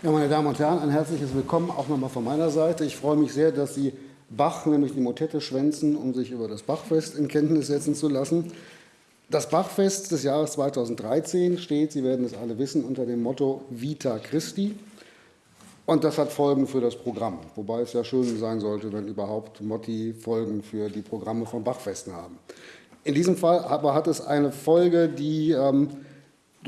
Ja, meine Damen und Herren, ein herzliches Willkommen auch nochmal von meiner Seite. Ich freue mich sehr, dass Sie Bach, nämlich die Motette, schwänzen, um sich über das Bachfest in Kenntnis setzen zu lassen. Das Bachfest des Jahres 2013 steht, Sie werden es alle wissen, unter dem Motto Vita Christi. Und das hat Folgen für das Programm, wobei es ja schön sein sollte, wenn überhaupt Motti Folgen für die Programme von Bachfesten haben. In diesem Fall aber hat es eine Folge, die ähm,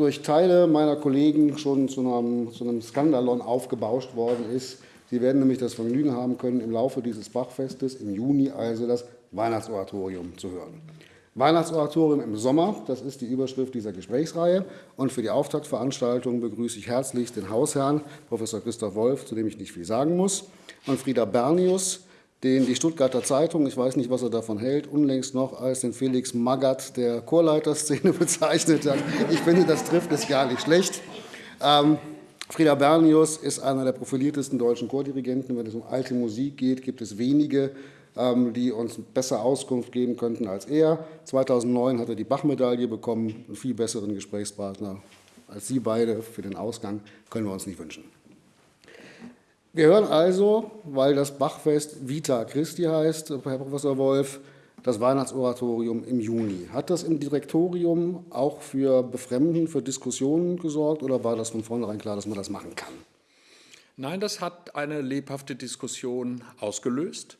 durch Teile meiner Kollegen schon zu einem, zu einem Skandalon aufgebauscht worden ist. Sie werden nämlich das Vergnügen haben können, im Laufe dieses Bachfestes im Juni also das Weihnachtsoratorium zu hören. Weihnachtsoratorium im Sommer, das ist die Überschrift dieser Gesprächsreihe. Und für die Auftaktveranstaltung begrüße ich herzlich den Hausherrn, Professor Christoph Wolf, zu dem ich nicht viel sagen muss, und Frieda Bernius, den die Stuttgarter Zeitung, ich weiß nicht, was er davon hält, unlängst noch als den Felix Magath der Chorleiterszene bezeichnet hat. Ich finde, das trifft es gar nicht schlecht. Ähm, Frieda Bernius ist einer der profiliertesten deutschen Chordirigenten. Wenn es um alte Musik geht, gibt es wenige, ähm, die uns besser Auskunft geben könnten als er. 2009 hat er die Bach-Medaille bekommen, einen viel besseren Gesprächspartner als Sie beide für den Ausgang können wir uns nicht wünschen. Wir hören also, weil das Bachfest Vita Christi heißt, Herr Professor Wolf, das Weihnachtsoratorium im Juni. Hat das im Direktorium auch für Befremden, für Diskussionen gesorgt oder war das von vornherein klar, dass man das machen kann? Nein, das hat eine lebhafte Diskussion ausgelöst.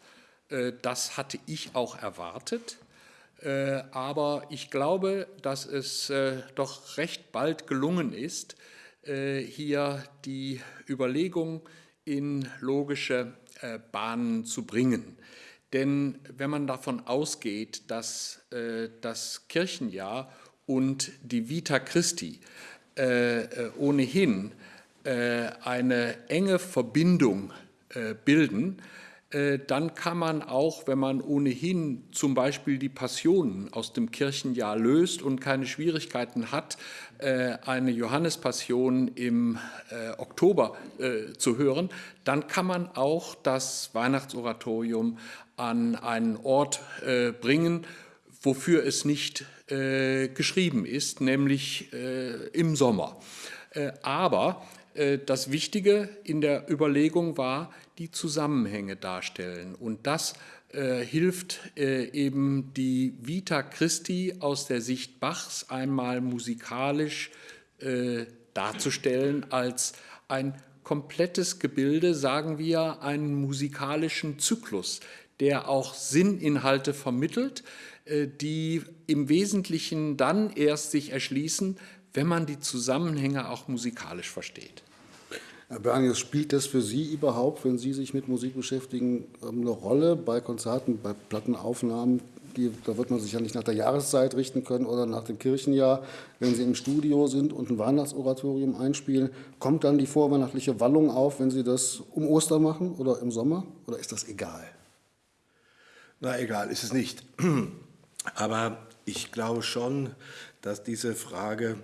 Äh, das hatte ich auch erwartet. Äh, aber ich glaube, dass es äh, doch recht bald gelungen ist, hier die Überlegung in logische äh, Bahnen zu bringen. Denn wenn man davon ausgeht, dass äh, das Kirchenjahr und die Vita Christi äh, ohnehin eine enge Verbindung bilden, dann kann man auch, wenn man ohnehin zum Beispiel die Passionen aus dem Kirchenjahr löst und keine Schwierigkeiten hat, eine Johannespassion im äh, Oktober äh, zu hören, dann kann man auch das Weihnachtsoratorium an einen Ort bringen, wofür es nicht geschrieben ist, nämlich im Sommer. aber das Wichtige in der Überlegung war, die Zusammenhänge darstellen. Und das äh, hilft äh, eben die Vita Christi aus der Sicht Bachs einmal musikalisch äh, darzustellen als ein komplettes Gebilde, sagen wir, einen musikalischen Zyklus, der auch Sinninhalte vermittelt, äh, die im Wesentlichen dann erst sich erschließen, wenn man die Zusammenhänge auch musikalisch versteht. Herr Bernius, spielt das für Sie überhaupt, wenn Sie sich mit Musik beschäftigen, ähm, eine Rolle bei Konzerten, bei Plattenaufnahmen? Die, da wird man sich ja nicht nach der Jahreszeit richten können oder nach dem Kirchenjahr. Wenn Sie im Studio sind und ein Weihnachtsoratorium einspielen, kommt dann die vorweihnachtliche Wallung auf, wenn Sie das um Ostern machen oder im Sommer? Oder ist das egal? Na, egal ist es nicht. Aber ich glaube schon, dass diese Frage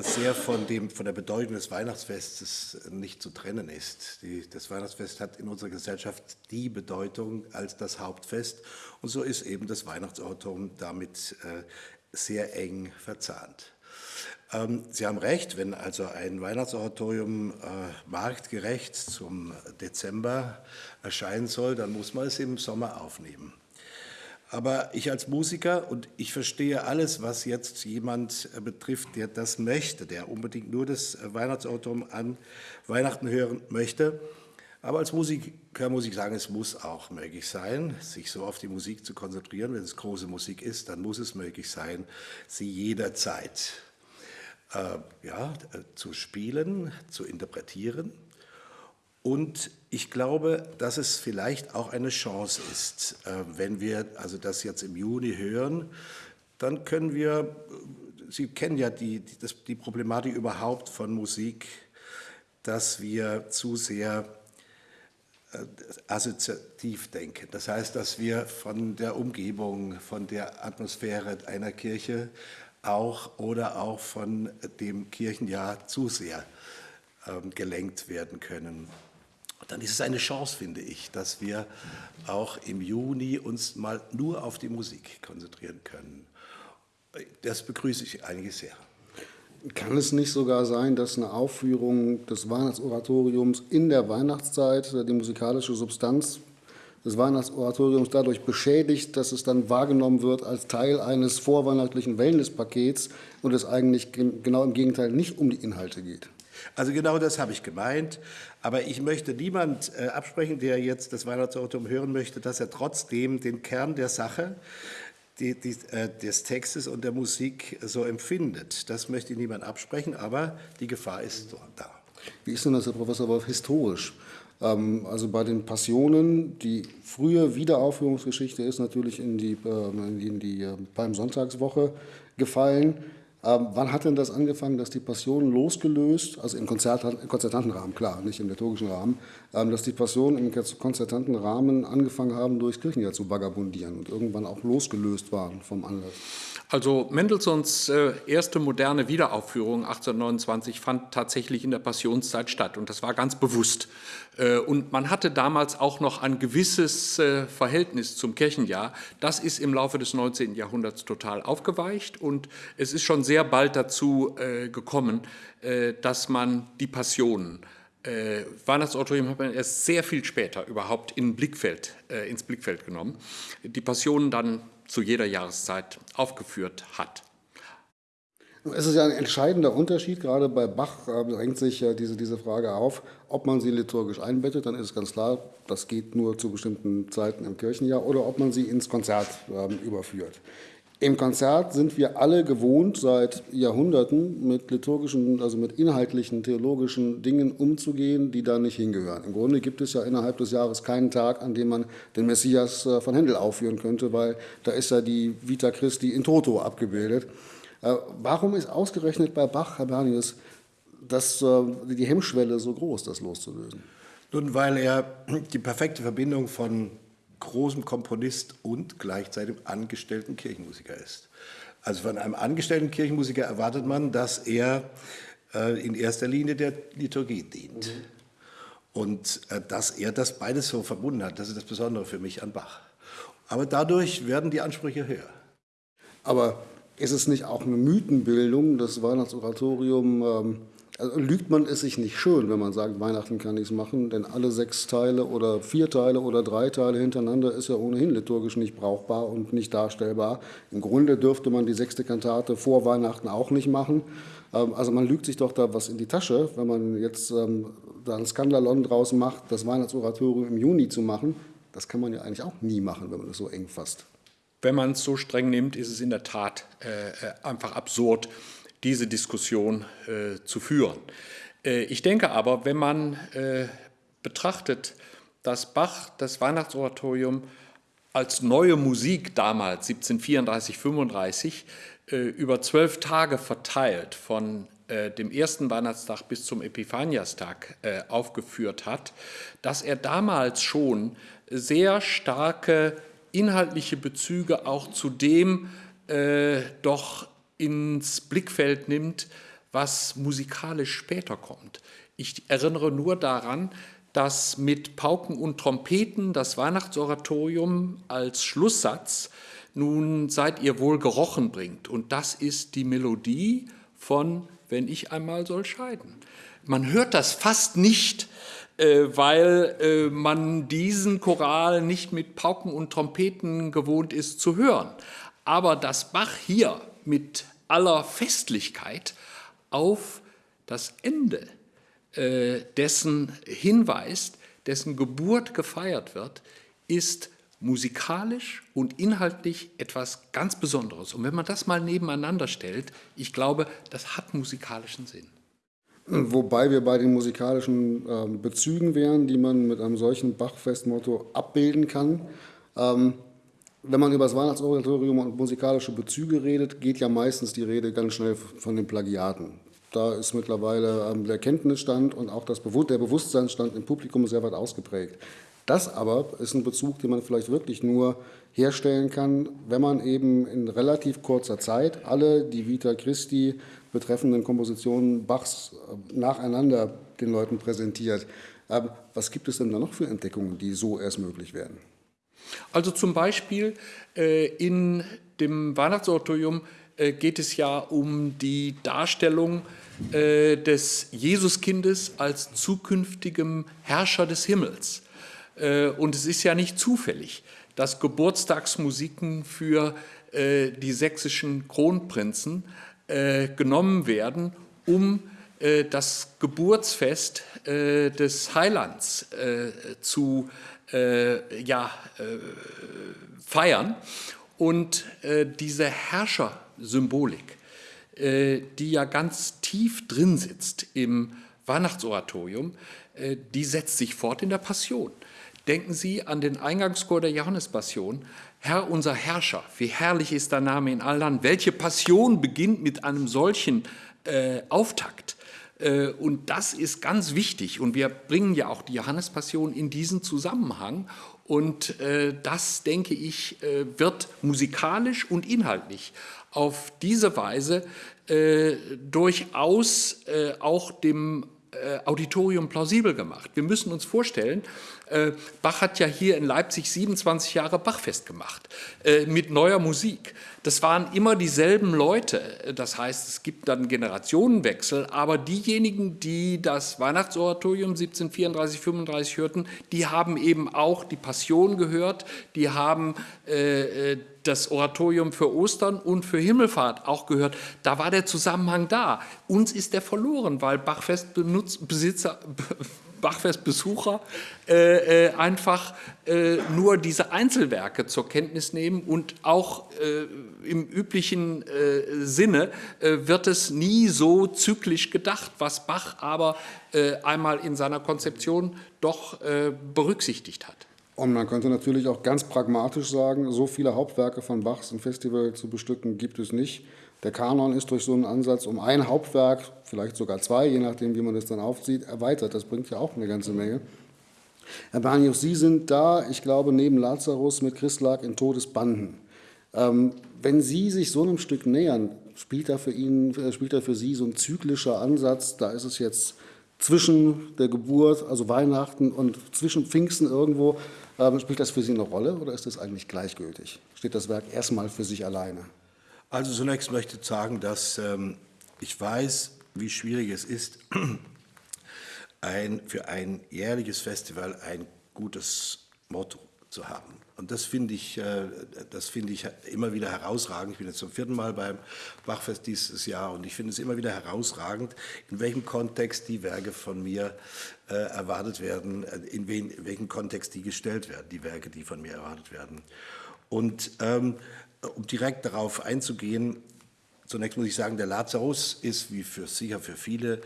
sehr von, dem, von der Bedeutung des Weihnachtsfestes nicht zu trennen ist. Die, das Weihnachtsfest hat in unserer Gesellschaft die Bedeutung als das Hauptfest und so ist eben das Weihnachtsauto damit äh, sehr eng verzahnt. Ähm, Sie haben recht, wenn also ein Weihnachtsoratorium äh, marktgerecht zum Dezember erscheinen soll, dann muss man es im Sommer aufnehmen. Aber ich als Musiker und ich verstehe alles, was jetzt jemand äh, betrifft, der das möchte, der unbedingt nur das äh, Weihnachtsauto an Weihnachten hören möchte. Aber als Musiker muss ich sagen, es muss auch möglich sein, sich so auf die Musik zu konzentrieren. Wenn es große Musik ist, dann muss es möglich sein, sie jederzeit äh, ja, äh, zu spielen, zu interpretieren und ich glaube, dass es vielleicht auch eine Chance ist, äh, wenn wir also das jetzt im Juni hören, dann können wir, Sie kennen ja die, die, das, die Problematik überhaupt von Musik, dass wir zu sehr äh, assoziativ denken. Das heißt, dass wir von der Umgebung, von der Atmosphäre einer Kirche auch oder auch von dem Kirchenjahr zu sehr ähm, gelenkt werden können dann ist es eine Chance, finde ich, dass wir auch im Juni uns mal nur auf die Musik konzentrieren können. Das begrüße ich eigentlich sehr. Kann es nicht sogar sein, dass eine Aufführung des Weihnachtsoratoriums in der Weihnachtszeit die musikalische Substanz des Weihnachtsoratoriums dadurch beschädigt, dass es dann wahrgenommen wird als Teil eines vorweihnachtlichen Wellnesspakets und es eigentlich genau im Gegenteil nicht um die Inhalte geht? Also genau das habe ich gemeint. Aber ich möchte niemand äh, absprechen, der jetzt das Weihnachtsoratorium hören möchte, dass er trotzdem den Kern der Sache die, die, äh, des Textes und der Musik so empfindet. Das möchte niemand absprechen, aber die Gefahr ist da. Wie ist denn das, Herr Professor Wolf, historisch? Ähm, also bei den Passionen, die frühe Wiederaufführungsgeschichte ist natürlich in die, äh, in die äh, Palmsonntagswoche gefallen. Ähm, wann hat denn das angefangen, dass die Passionen losgelöst, also im, Konzert, im konzertanten klar, nicht im liturgischen Rahmen, ähm, dass die Passionen im konzertanten Rahmen angefangen haben, durchs Kirchenjahr zu vagabundieren und irgendwann auch losgelöst waren vom Anlass? Also Mendelssohns äh, erste moderne Wiederaufführung 1829 fand tatsächlich in der Passionszeit statt und das war ganz bewusst. Äh, und man hatte damals auch noch ein gewisses äh, Verhältnis zum Kirchenjahr. Das ist im Laufe des 19. Jahrhunderts total aufgeweicht und es ist schon sehr bald dazu gekommen, dass man die Passionen äh, Weihnachtsoratorium hat man erst sehr viel später überhaupt in Blickfeld, äh, ins Blickfeld genommen, die Passionen dann zu jeder Jahreszeit aufgeführt hat. Es ist ja ein entscheidender Unterschied, gerade bei Bach äh, drängt sich diese, diese Frage auf, ob man sie liturgisch einbettet, dann ist es ganz klar, das geht nur zu bestimmten Zeiten im Kirchenjahr, oder ob man sie ins Konzert äh, überführt. Im Konzert sind wir alle gewohnt, seit Jahrhunderten mit liturgischen, also mit inhaltlichen, theologischen Dingen umzugehen, die da nicht hingehören. Im Grunde gibt es ja innerhalb des Jahres keinen Tag, an dem man den Messias äh, von Händel aufführen könnte, weil da ist ja die Vita Christi in Toto abgebildet. Äh, warum ist ausgerechnet bei Bach, Herr Bernius, das, äh, die Hemmschwelle so groß, das loszulösen? Nun, weil er die perfekte Verbindung von großem Komponist und gleichzeitig angestellten Kirchenmusiker ist. Also von einem angestellten Kirchenmusiker erwartet man, dass er äh, in erster Linie der Liturgie dient. Mhm. Und äh, dass er das beides so verbunden hat, das ist das Besondere für mich an Bach. Aber dadurch werden die Ansprüche höher. Aber ist es nicht auch eine Mythenbildung, das Weihnachtsoratorium ähm, also lügt man es sich nicht schön, wenn man sagt, Weihnachten kann ich es machen, denn alle sechs Teile oder vier Teile oder drei Teile hintereinander ist ja ohnehin liturgisch nicht brauchbar und nicht darstellbar. Im Grunde dürfte man die sechste Kantate vor Weihnachten auch nicht machen. Ähm, also man lügt sich doch da was in die Tasche, wenn man jetzt ähm, da ein Skandalon draus macht, das Weihnachtsoratorium im Juni zu machen. Das kann man ja eigentlich auch nie machen, wenn man es so eng fasst. Wenn man es so streng nimmt, ist es in der Tat äh, äh einfach absurd diese Diskussion äh, zu führen. Äh, ich denke aber, wenn man äh, betrachtet, dass Bach das Weihnachtsoratorium als neue Musik damals, 1734, 35, äh, über zwölf Tage verteilt, von äh, dem ersten Weihnachtstag bis zum Epiphaniastag äh, aufgeführt hat, dass er damals schon sehr starke inhaltliche Bezüge auch zu dem doch ins Blickfeld nimmt, was musikalisch später kommt. Ich erinnere nur daran, dass mit Pauken und Trompeten das Weihnachtsoratorium als Schlusssatz nun seid ihr wohl gerochen bringt. Und das ist die Melodie von Wenn ich einmal soll scheiden. Man hört das fast nicht, äh, weil äh, man diesen Choral nicht mit Pauken und Trompeten gewohnt ist zu hören. Aber dass Bach hier mit aller Festlichkeit auf das Ende äh, dessen hinweist, dessen Geburt gefeiert wird, ist musikalisch und inhaltlich etwas ganz Besonderes. Und wenn man das mal nebeneinander stellt, ich glaube, das hat musikalischen Sinn. Wobei wir bei den musikalischen äh, Bezügen wären, die man mit einem solchen Bachfestmotto abbilden kann. Ähm, wenn man über das Weihnachtsoratorium und musikalische Bezüge redet, geht ja meistens die Rede ganz schnell von den Plagiaten. Da ist mittlerweile ähm, der Kenntnisstand und auch das der Bewusstseinsstand im Publikum sehr weit ausgeprägt. Das aber ist ein Bezug, den man vielleicht wirklich nur herstellen kann, wenn man eben in relativ kurzer Zeit alle die Vita Christi betreffenden Kompositionen Bachs äh, nacheinander den Leuten präsentiert. Ähm, was gibt es denn da noch für Entdeckungen, die so erst möglich werden? Also zum Beispiel äh, in dem Weihnachtsoratorium äh, geht es ja um die Darstellung äh, des Jesuskindes als zukünftigem Herrscher des Himmels. Äh, und es ist ja nicht zufällig, dass Geburtstagsmusiken für äh, die sächsischen Kronprinzen äh, genommen werden, um das Geburtsfest des Heilands zu ja, feiern. Und diese Herrschersymbolik, die ja ganz tief drin sitzt im Weihnachtsoratorium, die setzt sich fort in der Passion. Denken Sie an den Eingangschor der Johannespassion. Herr unser Herrscher, wie herrlich ist dein Name in allen Land. Welche Passion beginnt mit einem solchen äh, Auftakt? Äh, und das ist ganz wichtig. Und wir bringen ja auch die Johannespassion in diesen Zusammenhang. Und äh, das, denke ich, äh, wird musikalisch und inhaltlich auf diese Weise durchaus auch dem Auditorium plausibel gemacht. Wir müssen uns vorstellen, Bach hat ja hier in Leipzig 27 Jahre Bachfest gemacht mit neuer Musik. Das waren immer dieselben Leute. Das heißt, es gibt dann Generationenwechsel, aber diejenigen, die das Weihnachtsoratorium 1734, 35 hörten, die haben eben auch die Passion gehört, die haben äh, das Oratorium für Ostern und für Himmelfahrt auch gehört. Da war der Zusammenhang da. Uns ist der verloren, weil Bachfestbesitzer Bachfestbesucher äh, äh, einfach äh, nur diese Einzelwerke zur Kenntnis nehmen und auch äh, im üblichen äh, Sinne äh, wird es nie so zyklisch gedacht, was Bach aber einmal in seiner Konzeption doch berücksichtigt hat. Und man könnte natürlich auch ganz pragmatisch sagen, so viele Hauptwerke von Bachs im Festival zu bestücken gibt es nicht. Der Kanon ist durch so einen Ansatz um ein Hauptwerk, vielleicht sogar zwei, je nachdem, wie man das dann aufzieht, erweitert. Das bringt ja auch eine ganze Menge. Herr Barnius, Sie sind da, ich glaube, neben Lazarus mit Christlag in Todesbanden. Ähm, wenn Sie sich so einem Stück nähern, spielt da, für ihn, äh, spielt da für Sie so ein zyklischer Ansatz, da ist es jetzt zwischen der Geburt, also Weihnachten und zwischen Pfingsten irgendwo, ähm, spielt das für Sie eine Rolle oder ist das eigentlich gleichgültig? Steht das Werk erstmal für sich alleine? Also zunächst möchte ich sagen, dass ähm, ich weiß, wie schwierig es ist, ein, für ein jährliches Festival ein gutes Motto zu haben. Und das finde ich, äh, das finde ich immer wieder herausragend. Ich bin jetzt zum vierten Mal beim Bachfest dieses Jahr und ich finde es immer wieder herausragend, in welchem Kontext die Werke von mir äh, erwartet werden, äh, in, wen, in welchem Kontext die gestellt werden, die Werke, die von mir erwartet werden. Und ähm, um direkt darauf einzugehen, zunächst muss ich sagen, der Lazarus ist, wie für sicher für viele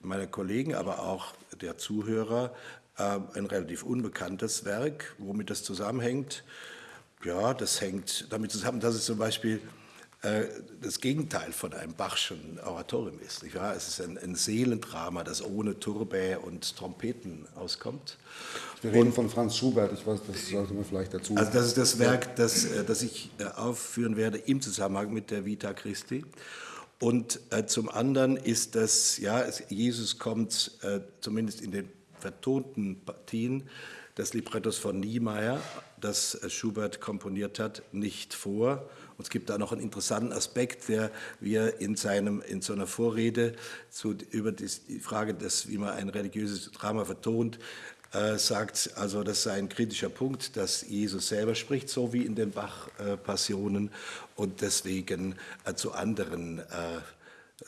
meiner Kollegen, aber auch der Zuhörer, äh, ein relativ unbekanntes Werk. Womit das zusammenhängt? Ja, das hängt damit zusammen, dass es zum Beispiel das Gegenteil von einem Bachschen Oratorium ist. Nicht wahr? Es ist ein, ein Seelendrama, das ohne Turbä und Trompeten auskommt. Wir reden von Franz Schubert, ich weiß, das sollte man vielleicht dazu Also das ist das Werk, das, äh, das ich äh, aufführen werde im Zusammenhang mit der Vita Christi. Und äh, zum anderen ist das, ja, es, Jesus kommt äh, zumindest in den vertonten Partien des Librettos von Niemeyer, das Schubert komponiert hat, nicht vor. Und es gibt da noch einen interessanten Aspekt, der wir in, seinem, in so einer Vorrede zu, über die Frage, des, wie man ein religiöses Drama vertont, äh, sagt, also das sei ein kritischer Punkt, dass Jesus selber spricht, so wie in den Bach-Passionen und deswegen äh, zu anderen äh,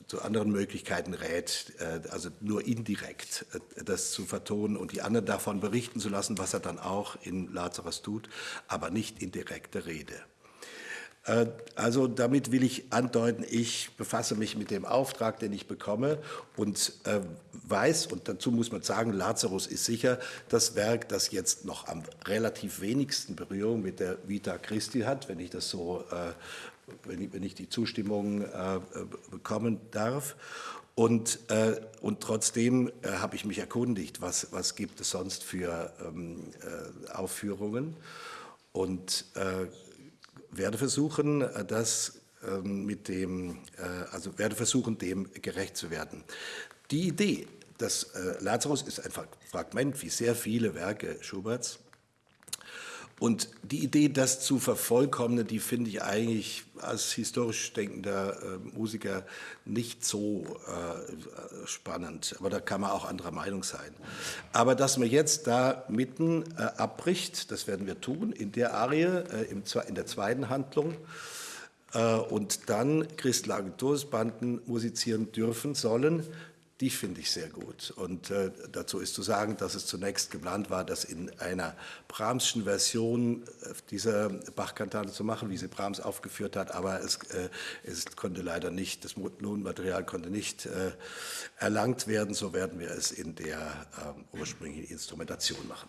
zu anderen Möglichkeiten rät, äh, also nur indirekt äh, das zu vertonen und die anderen davon berichten zu lassen, was er dann auch in Lazarus tut, aber nicht in direkter Rede. Äh, also damit will ich andeuten, ich befasse mich mit dem Auftrag, den ich bekomme und äh, weiß, und dazu muss man sagen, Lazarus ist sicher das Werk, das jetzt noch am relativ wenigsten Berührung mit der Vita Christi hat, wenn ich das so, äh, wenn ich die Zustimmung bekommen darf. Und, äh, und trotzdem äh, habe ich mich erkundigt, was, was gibt es sonst für ähm, äh, Aufführungen. Und werde versuchen, äh, das ähm, mit dem, äh, also werde versuchen, dem gerecht zu werden. Die Idee, dass äh, Lazarus ist ein Fragment wie sehr viele Werke Schuberts Und die Idee, das zu vervollkommnen, die finde ich eigentlich als historisch denkender äh, Musiker nicht so äh, spannend. Aber da kann man auch anderer Meinung sein. Aber dass man jetzt da mitten äh, abbricht, das werden wir tun, in der Arie, äh, im, in der zweiten Handlung, äh, und dann Christlagen Todsbanden musizieren dürfen sollen, die finde ich sehr gut. Und äh, dazu ist zu sagen, dass es zunächst geplant war, das in einer Brahmschen Version äh, dieser Bach-Kantate zu machen, wie sie Brahms aufgeführt hat, aber es, äh, es konnte leider nicht, das Lohnmaterial konnte nicht äh, erlangt werden, so werden wir es in der äh, ursprünglichen Instrumentation machen.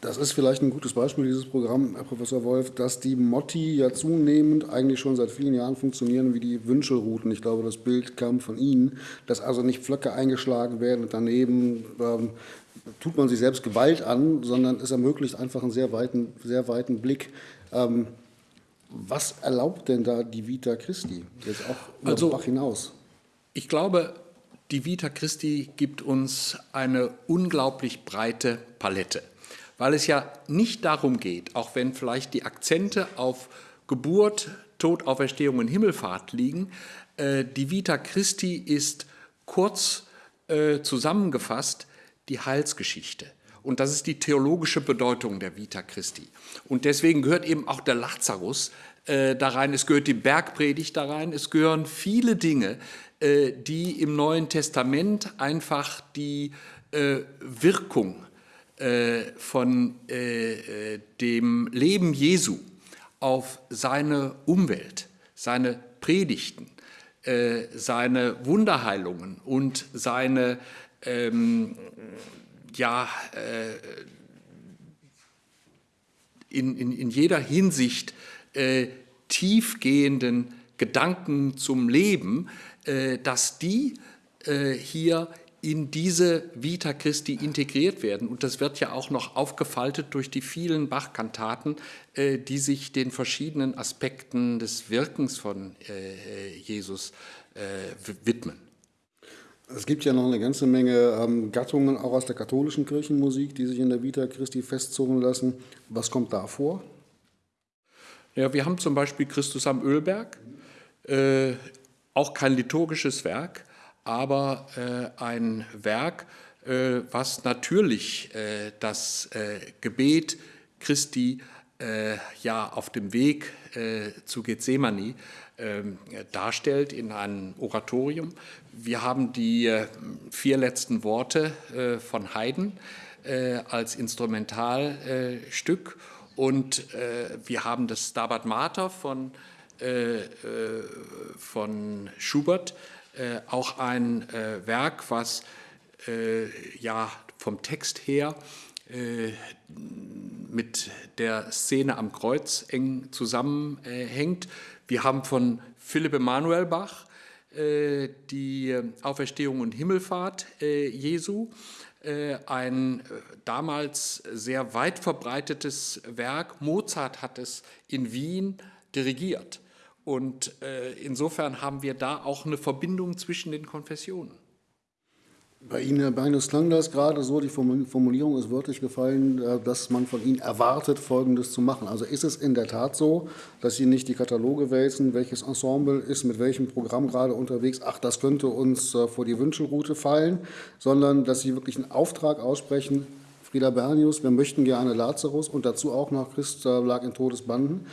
Das ist vielleicht ein gutes Beispiel, dieses Programm, Herr Professor Wolf, dass die Motti ja zunehmend eigentlich schon seit vielen Jahren funktionieren wie die Wünschelrouten. Ich glaube, das Bild kam von Ihnen, dass also nicht Pflöcke eingeschlagen werden und daneben ähm, tut man sich selbst Gewalt an, sondern es ermöglicht einfach einen sehr weiten, sehr weiten Blick. Ähm, was erlaubt denn da die Vita Christi, jetzt auch über also, Bach hinaus? Ich glaube, die Vita Christi gibt uns eine unglaublich breite Palette weil es ja nicht darum geht, auch wenn vielleicht die Akzente auf Geburt, Tod, Auferstehung und Himmelfahrt liegen, äh, die Vita Christi ist kurz äh, zusammengefasst die Heilsgeschichte. Und das ist die theologische Bedeutung der Vita Christi. Und deswegen gehört eben auch der Lazarus äh, da rein, es gehört die Bergpredigt da rein, es gehören viele Dinge, äh, die im Neuen Testament einfach die äh, Wirkung von äh, äh, dem Leben Jesu auf seine Umwelt, seine Predigten, seine Wunderheilungen und seine ähm, ja, in, in, in jeder Hinsicht äh, tiefgehenden Gedanken zum Leben, äh, dass die äh, hier in diese Vita Christi integriert werden. Und das wird ja auch noch aufgefaltet durch die vielen Bach-Kantaten, äh, die sich den verschiedenen Aspekten des Wirkens von äh, Jesus äh, widmen. Es gibt ja noch eine ganze Menge ähm, Gattungen, auch aus der katholischen Kirchenmusik, die sich in der Vita Christi festzurren lassen. Was kommt da vor? Ja, wir haben zum Beispiel Christus am Ölberg, äh, auch kein liturgisches Werk, aber äh, ein Werk, äh, was natürlich äh, das äh, Gebet Christi äh, ja auf dem Weg äh, zu Gethsemane ähm, darstellt in einem Oratorium. Wir haben die vier letzten Worte von Haydn als Instrumentalstück und wir haben das Stabat Mater von, von Schubert auch ein äh, Werk, was äh, ja vom Text her mit der Szene am Kreuz eng zusammenhängt. Wir haben von Philipp Emanuel Bach die Auferstehung und Himmelfahrt Jesu, ein damals sehr weit verbreitetes Werk. Mozart hat es in Wien dirigiert. Und äh, insofern haben wir da auch eine Verbindung zwischen den Konfessionen. Bei Ihnen, Herr Bernus, klang das gerade so, die Formulierung ist wörtlich gefallen, äh, dass man von Ihnen erwartet, Folgendes zu machen. Also ist es in der Tat so, dass Sie nicht die Kataloge wälzen, welches Ensemble ist mit welchem Programm gerade unterwegs, ach, das könnte uns äh, vor die Wünschelroute fallen, sondern dass Sie wirklich einen Auftrag aussprechen, Frieda Bernius, wir möchten gerne Lazarus und dazu auch noch Christ lag in Todesbanden.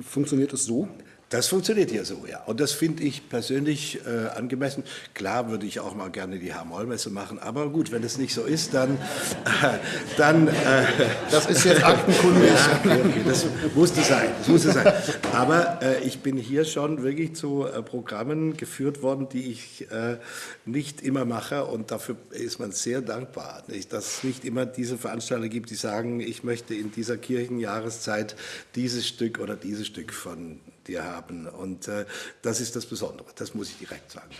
Funktioniert es so? Das funktioniert hier so, ja. Und das finde ich persönlich äh, angemessen. Klar würde ich auch mal gerne die H-Moll-Messe machen, aber gut, wenn es nicht so ist, dann... Äh, dann äh, das ist jetzt Aktenkunde. ja, okay, das musste sein, das musste sein. Aber äh, ich bin hier schon wirklich zu äh, Programmen geführt worden, die ich äh, nicht immer mache und dafür ist man sehr dankbar, nicht? dass es nicht immer diese Veranstalter gibt, die sagen, ich möchte in dieser Kirchenjahreszeit dieses Stück oder dieses Stück von dir haben. Und äh, das ist das Besondere, das muss ich direkt sagen.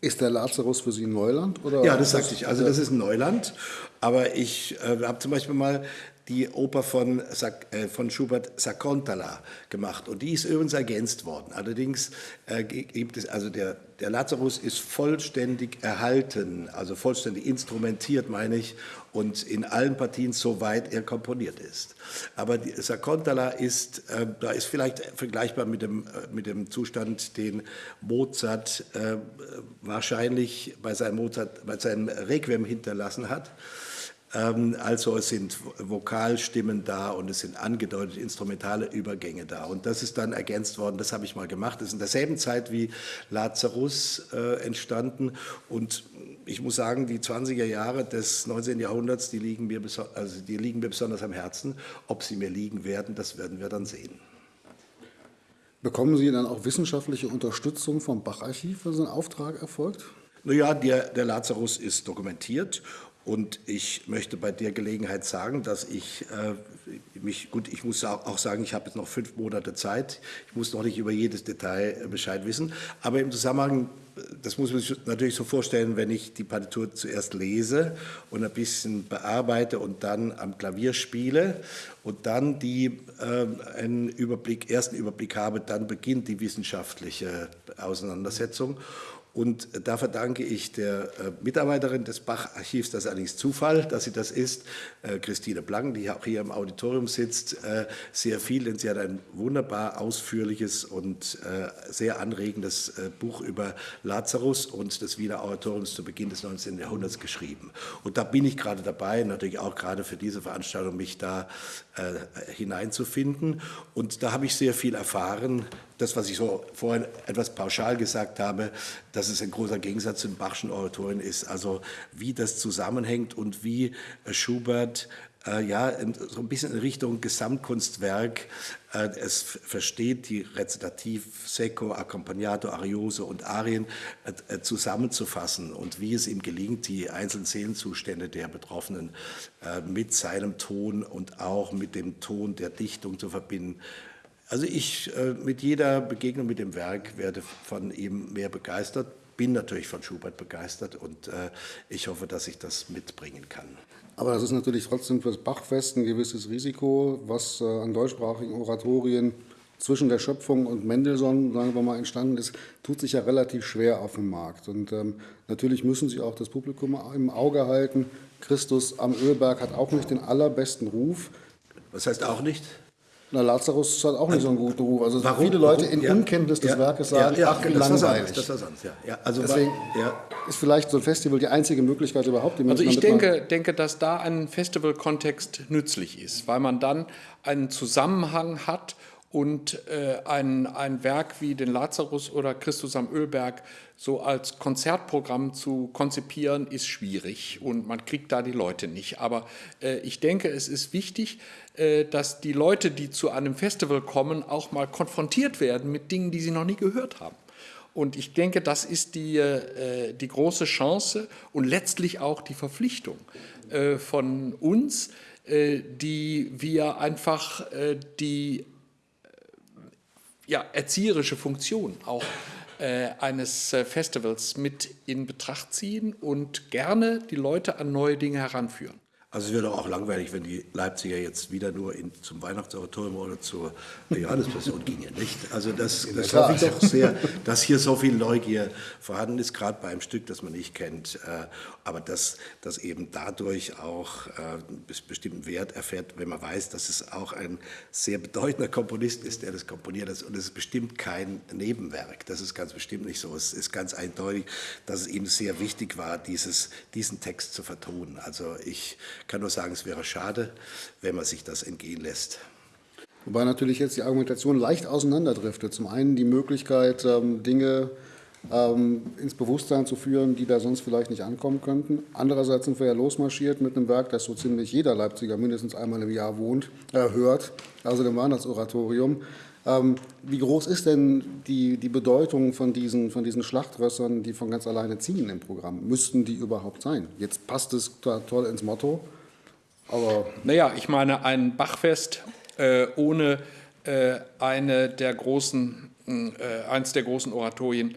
Ist der Lazarus für Sie Neuland? Oder ja, das sagte ich. Also das ist Neuland. Aber ich äh, habe zum Beispiel mal die Oper von, äh, von Schubert Sacontala gemacht und die ist übrigens ergänzt worden. Allerdings äh, gibt es, also der, der Lazarus ist vollständig erhalten, also vollständig instrumentiert, meine ich, und in allen Partien soweit er komponiert ist. Aber die Sacontala ist, äh, da ist vielleicht vergleichbar mit dem, äh, mit dem Zustand, den Mozart äh, wahrscheinlich bei seinem, Mozart, bei seinem Requiem hinterlassen hat. Ähm, also es sind Vokalstimmen da und es sind angedeutete instrumentale Übergänge da. Und das ist dann ergänzt worden, das habe ich mal gemacht. Das ist in derselben Zeit wie Lazarus äh, entstanden. Und ich muss sagen, die 20er Jahre des 19. Jahrhunderts, die liegen, mir also die liegen mir besonders am Herzen. Ob sie mir liegen werden, das werden wir dann sehen. Bekommen Sie dann auch wissenschaftliche Unterstützung vom Bacharchiv, wenn so ein Auftrag erfolgt? Naja, der, der Lazarus ist dokumentiert und ich möchte bei der Gelegenheit sagen, dass ich äh, mich, gut, ich muss auch sagen, ich habe jetzt noch fünf Monate Zeit. Ich muss noch nicht über jedes Detail äh, Bescheid wissen. Aber im Zusammenhang, das muss man sich natürlich so vorstellen, wenn ich die Partitur zuerst lese und ein bisschen bearbeite und dann am Klavier spiele und dann die, äh, einen Überblick, ersten Überblick habe, dann beginnt die wissenschaftliche Auseinandersetzung. Und da verdanke ich der äh, Mitarbeiterin des Bach-Archivs, das ist allerdings Zufall, dass sie das ist, äh, Christine Blank, die auch hier im Auditorium sitzt, äh, sehr viel, denn sie hat ein wunderbar ausführliches und sehr anregendes Buch über Lazarus und des Wiener Oratoriums zu Beginn des 19. Jahrhunderts geschrieben. Und da bin ich gerade dabei, natürlich auch gerade für diese Veranstaltung, mich da hineinzufinden. Und da habe ich sehr viel erfahren, das, was ich so vorhin etwas pauschal gesagt habe, dass es ein großer Gegensatz zum Bachschen Oratorien ist. Also wie das zusammenhängt und wie äh, Schubert äh, ja, so ein bisschen in Richtung Gesamtkunstwerk äh, es versteht, die Rezitativ, Secco, Accompagnato, Ariose und Arien äh, äh, zusammenzufassen und wie es ihm gelingt, die einzelnen Seelenzustände der Betroffenen äh, mit seinem Ton und auch mit dem Ton der Dichtung zu verbinden. Also ich äh, mit jeder Begegnung mit dem Werk werde von ihm mehr begeistert, bin natürlich von Schubert begeistert und äh, ich hoffe, dass ich das mitbringen kann. Aber das ist natürlich trotzdem für das Bachfest ein gewisses Risiko, was äh, an deutschsprachigen Oratorien zwischen der Schöpfung und Mendelssohn, sagen wir mal, entstanden ist, tut sich ja relativ schwer auf dem Markt. Und ähm, natürlich müssen Sie auch das Publikum im Auge halten. Christus am Ölberg hat auch nicht den allerbesten Ruf. Was heißt auch nicht? Na, Lazarus hat auch nicht so einen guten Ruf. Also Warum? viele Leute in ja. Unkenntnis des ja. Werkes sagen, ja, ach, wie langweilig. Das war sonst, ja. ja. Also Deswegen ist vielleicht so ein Festival die einzige Möglichkeit überhaupt. Die also ich denke, denke, dass da ein Festivalkontext nützlich ist, weil man dann einen Zusammenhang hat und äh, ein, ein Werk wie den Lazarus oder Christus am Ölberg so als Konzertprogramm zu konzipieren, ist schwierig und man kriegt da die Leute nicht. Aber äh, ich denke, es ist wichtig, äh, dass die Leute, die zu einem Festival kommen, auch mal konfrontiert werden mit Dingen, die sie noch nie gehört haben. Und ich denke, das ist die, äh, die große Chance und letztlich auch die Verpflichtung äh, von uns, äh, die wir einfach die ja, erzieherische Funktion auch äh, eines äh, Festivals mit in Betracht ziehen und gerne die Leute an neue Dinge heranführen. Also es wäre doch auch langweilig, wenn die Leipziger jetzt wieder nur in, zum Weihnachtsoratorium oder zur Johannespassion gingen, nicht? Also das, das hoffe ich doch sehr, dass hier so viel Neugier vorhanden ist, gerade bei einem Stück, das man nicht kennt, äh, aber dass, dass eben dadurch auch äh, bestimmten Wert erfährt, wenn man weiß, dass es auch ein sehr bedeutender Komponist ist, der das komponiert hat. Und es ist bestimmt kein Nebenwerk, das ist ganz bestimmt nicht so. Es ist ganz eindeutig, dass es ihm sehr wichtig war, dieses, diesen Text zu vertonen. Also ich kann nur sagen, es wäre schade, wenn man sich das entgehen lässt. Wobei natürlich jetzt die Argumentation leicht auseinanderdriftet. Zum einen die Möglichkeit, ähm, Dinge ins Bewusstsein zu führen, die da sonst vielleicht nicht ankommen könnten. Andererseits sind wir ja losmarschiert mit einem Werk, das so ziemlich jeder Leipziger mindestens einmal im Jahr wohnt, äh, hört, also dem Weihnachtsoratorium. Ähm, wie groß ist denn die, die Bedeutung von diesen, von diesen Schlachtrössern, die von ganz alleine ziehen im Programm? Müssten die überhaupt sein? Jetzt passt es toll ins Motto, aber... Naja, ich meine, ein Bachfest äh, ohne äh, eine der großen, äh, eins der großen Oratorien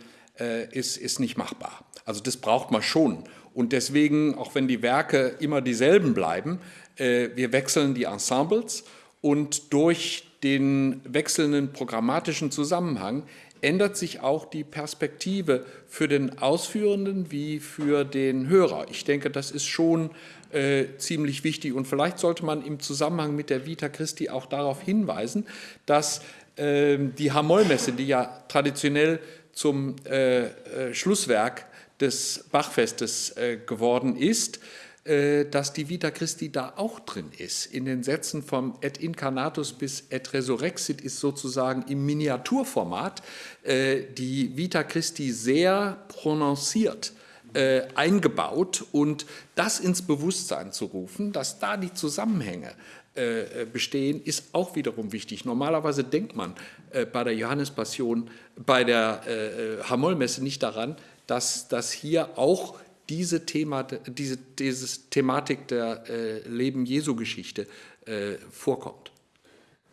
ist, ist nicht machbar. Also das braucht man schon. Und deswegen, auch wenn die Werke immer dieselben bleiben, äh, wir wechseln die Ensembles und durch den wechselnden programmatischen Zusammenhang ändert sich auch die Perspektive für den Ausführenden wie für den Hörer. Ich denke, das ist schon äh, ziemlich wichtig und vielleicht sollte man im Zusammenhang mit der Vita Christi auch darauf hinweisen, dass äh, die Hamollmesse, die ja traditionell zum äh, äh Schlusswerk des Bachfestes äh, geworden ist, äh, dass die Vita Christi da auch drin ist. In den Sätzen vom Et Incarnatus bis Et Resurrexit ist sozusagen im Miniaturformat äh, die Vita Christi sehr prononciert äh, eingebaut und das ins Bewusstsein zu rufen, dass da die Zusammenhänge bestehen, ist auch wiederum wichtig. Normalerweise denkt man bei der Johannespassion, bei der Hamollmesse nicht daran, dass das hier auch diese, Thema, diese, diese Thematik der äh, Leben Jesu-Geschichte äh, vorkommt.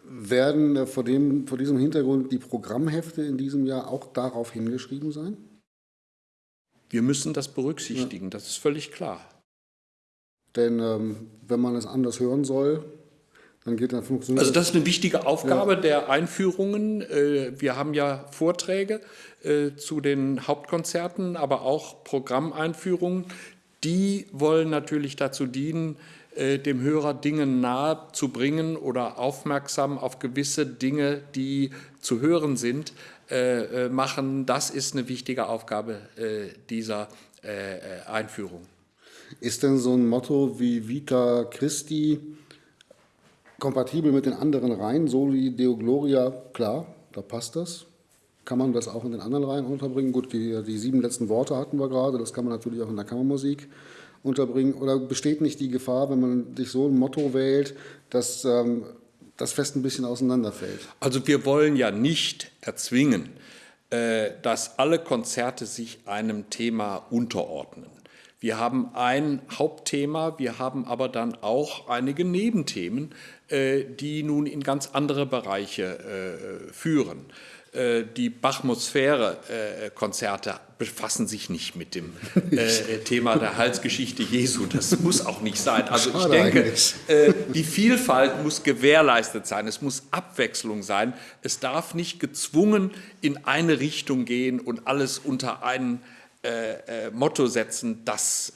Werden äh, vor, dem, vor diesem Hintergrund die Programmhefte in diesem Jahr auch darauf hingeschrieben sein? Wir müssen das berücksichtigen, ja. das ist völlig klar. Denn ähm, wenn man es anders hören soll, dann geht dann funktioniert Also das ist eine wichtige Aufgabe ja. der Einführungen. Äh, wir haben ja Vorträge äh, zu den Hauptkonzerten, aber auch Programmeinführungen. Die wollen natürlich dazu dienen, äh, dem Hörer Dinge nahe zu bringen oder aufmerksam auf gewisse Dinge, die zu hören sind, machen. Das ist eine wichtige Aufgabe dieser Einführung. Ist denn so ein Motto wie Vita Christi kompatibel mit den anderen Reihen, Soli Deo Gloria, klar, da passt das. Kann man das auch in den anderen Reihen unterbringen? Gut, die, die sieben letzten Worte hatten wir gerade, das kann man natürlich auch in der Kammermusik unterbringen. Oder besteht nicht die Gefahr, wenn man sich so ein Motto wählt, dass ähm, das Fest ein bisschen auseinanderfällt? Also wir wollen ja nicht erzwingen, äh, dass alle Konzerte sich einem Thema unterordnen. Wir haben ein Hauptthema, wir haben aber dann auch einige Nebenthemen, äh, die nun in ganz andere Bereiche äh, führen. Äh, die Bachmosphäre-Konzerte befassen sich nicht mit dem Thema der Halsgeschichte Jesu. Das muss auch nicht sein. Also ich denke, die Vielfalt muss gewährleistet sein. Es muss Abwechslung sein. Es darf nicht gezwungen in eine Richtung gehen und alles unter einen Motto setzen, das